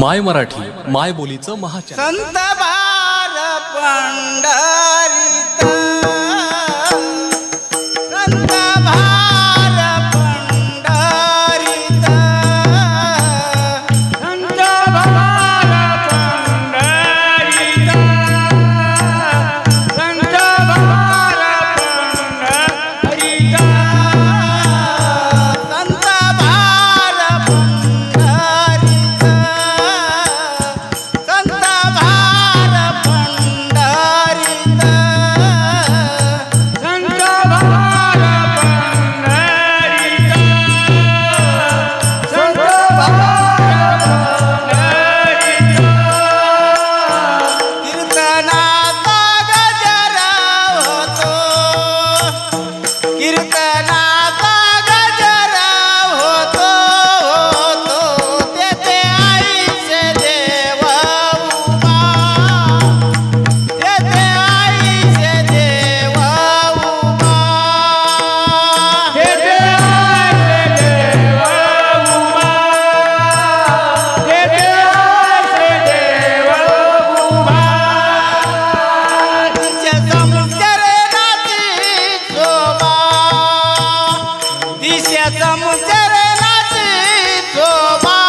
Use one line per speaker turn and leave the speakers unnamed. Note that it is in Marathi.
माय मराठी माय बोलीचं महाचॅनल.
संत बार पंढरीत মন নাচি তোমার